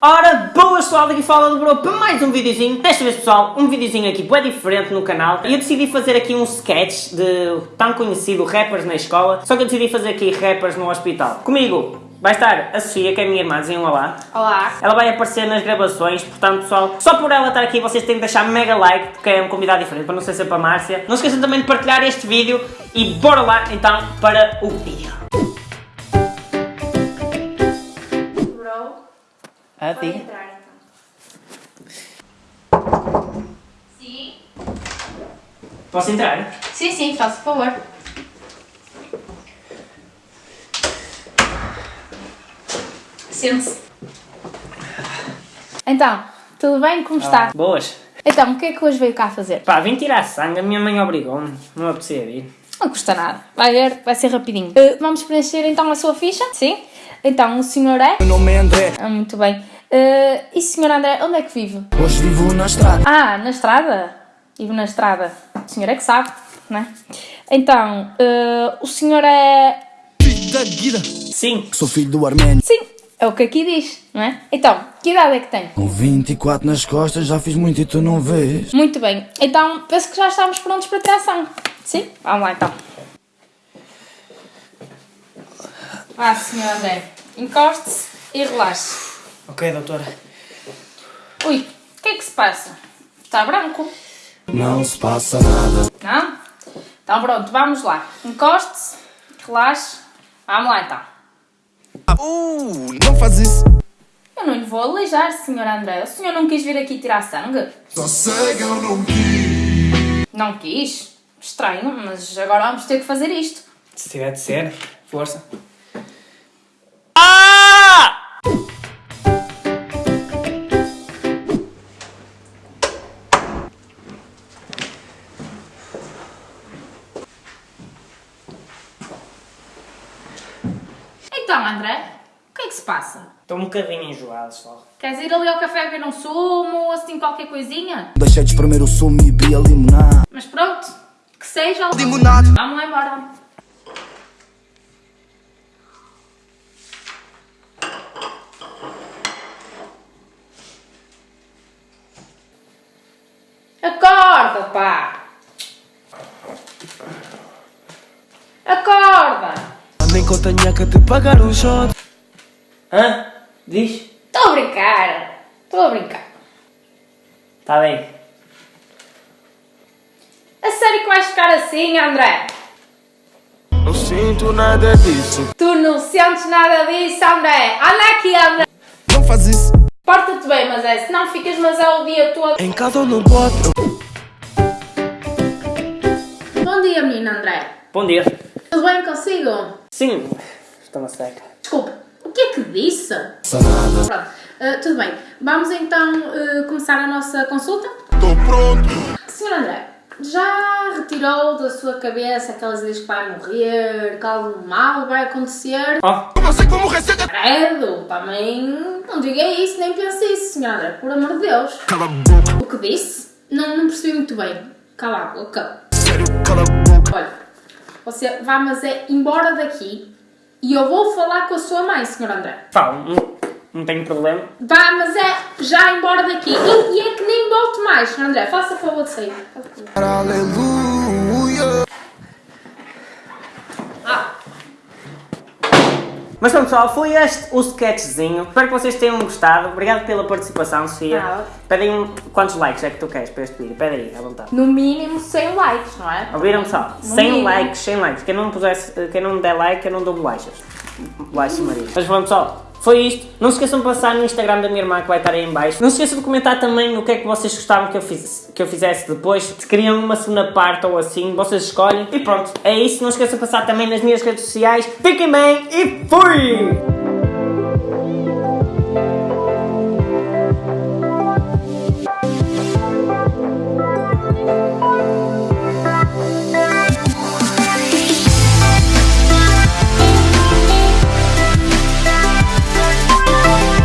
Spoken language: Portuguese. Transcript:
Ora, boas pessoal, daqui fala do Bro para mais um videozinho. Desta vez pessoal, um videozinho aqui bem diferente no canal. E eu decidi fazer aqui um sketch de tão conhecido rappers na escola. Só que eu decidi fazer aqui rappers no hospital. Comigo vai estar a Sofia, que é a minha irmã, dizem um olá. Olá. Ela vai aparecer nas gravações, portanto pessoal, só por ela estar aqui vocês têm que deixar mega like, porque é um convidado diferente, para não ser sempre a Márcia. Não se esqueçam também de partilhar este vídeo e bora lá então para o vídeo. Ah, pode diga. entrar então. Sim. Posso entrar? Sim, sim, faça favor. Sente-se. Então, tudo bem? Como está? Boas. Então, o que é que hoje veio cá fazer? Pá, vim tirar sangue, a minha mãe obrigou-me, não apetecia vir. Não custa nada. Vai ver, vai ser rapidinho. Eh, vamos preencher então a sua ficha? Sim. Então, o senhor é? Meu nome é André, Ah, muito bem. Eh, e senhor André, onde é que vive? hoje vivo na estrada. Ah, na estrada? Vivo na estrada. O senhor é que sabe, não é? Então, eh, o senhor é... Da Guida. Sim, Sou filho do Arménio. Sim, é o que aqui diz, não é? Então, que idade é que tem? Com 24 nas costas, já fiz muito e tu não vês. Muito bem. Então, penso que já estamos prontos para tirar sangue. Sim? Vamos lá então. Vá, senhor André. Encoste-se e relaxe. Ok doutora. Ui, o que é que se passa? Está branco? Não se passa nada. Não? Então pronto, vamos lá. Encoste-se, relaxe. Vamos lá então. Uh, não faz isso. Eu não lhe vou aleijar, senhor André. O senhor não quis vir aqui tirar sangue? Só sei que eu não quis. Não quis? Estranho, mas agora vamos ter que fazer isto. Se tiver de ser, força. André, o que é que se passa? Estou um bocadinho enjoado só. Queres ir ali ao café ver um sumo ou assim qualquer coisinha? Deixei de espremer o sumo e vi a limonada. Mas pronto, que seja. Limonada. Vamos lá embora. Acorda, pá! Acorda! Nem que eu tenha que te pagar um shot. Hã? Diz? Estou a brincar! Estou a brincar. Está bem. A sério que vais ficar assim, André? Não sinto nada disso. Tu não sentes nada disso, André! Anda aqui, André! Não faz isso. Porta-te bem, mas é, senão ficas mas é o dia todo. Em casa eu não pode. Bom dia, menino André. Bom dia. Tudo bem consigo? Sim, estou na seca. Desculpe, o que é que disse? Pronto, ah, tudo bem. Vamos então ah, começar a nossa consulta? Tô pronto. Senhor André, já retirou da sua cabeça aquelas ideias que vai morrer, que algo mal vai acontecer? Ó, Como assim que vou morrer cedo? Credo, também não diga isso, nem pense isso, senhor André, por amor de Deus. Cala a boca. O que disse? Não, não percebi muito bem. Cala a boca. Sério, cala a boca. Olha, você vá, mas é embora daqui e eu vou falar com a sua mãe, senhor André. fala, não, não tenho problema. Vá, mas é já embora daqui. E, e é que nem volte mais, senhor André. Faça favor de sair. Aleluia. Mas pronto pessoal, foi este o sketchzinho. Espero que vocês tenham gostado. Obrigado pela participação, Sofia. Nada. Pedem quantos likes é que tu queres para este vídeo? Pede aí, à vontade. no mínimo 100 likes, não é? Ouviram pessoal? No 100 mínimo. likes, 100 likes. Quem não, pusesse, quem não der like, eu não dou bolachas. Bolachas Maria. Mas pronto pessoal, foi isto. Não se esqueçam de passar no Instagram da minha irmã que vai estar aí em baixo. Não se esqueçam de comentar também o que é que vocês gostavam que eu, fiz, que eu fizesse depois. Se queriam uma segunda parte ou assim, vocês escolhem. E pronto, é isso. Não se esqueçam de passar também nas minhas redes sociais. Fiquem bem e fui!